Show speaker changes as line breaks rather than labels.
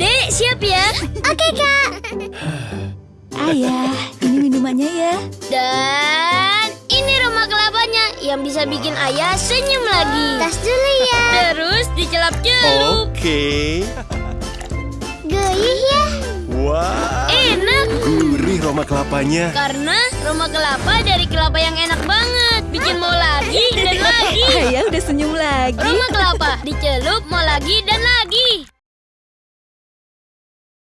Dek, siap ya?
Oke, Kak.
Ayah, ini minumannya ya.
Dan ini rumah kelapanya yang bisa bikin ayah senyum lagi.
Tas dulu ya.
Terus dicelup-celup.
Oke.
Gurih ya.
Wah.
Enak
Gurih rumah kelapanya.
karena rumah kelapa dari kelapa yang enak banget. Bikin mau lagi dan lagi.
Ayah udah senyum lagi.
Rumah kelapa dicelup mau lagi dan lagi.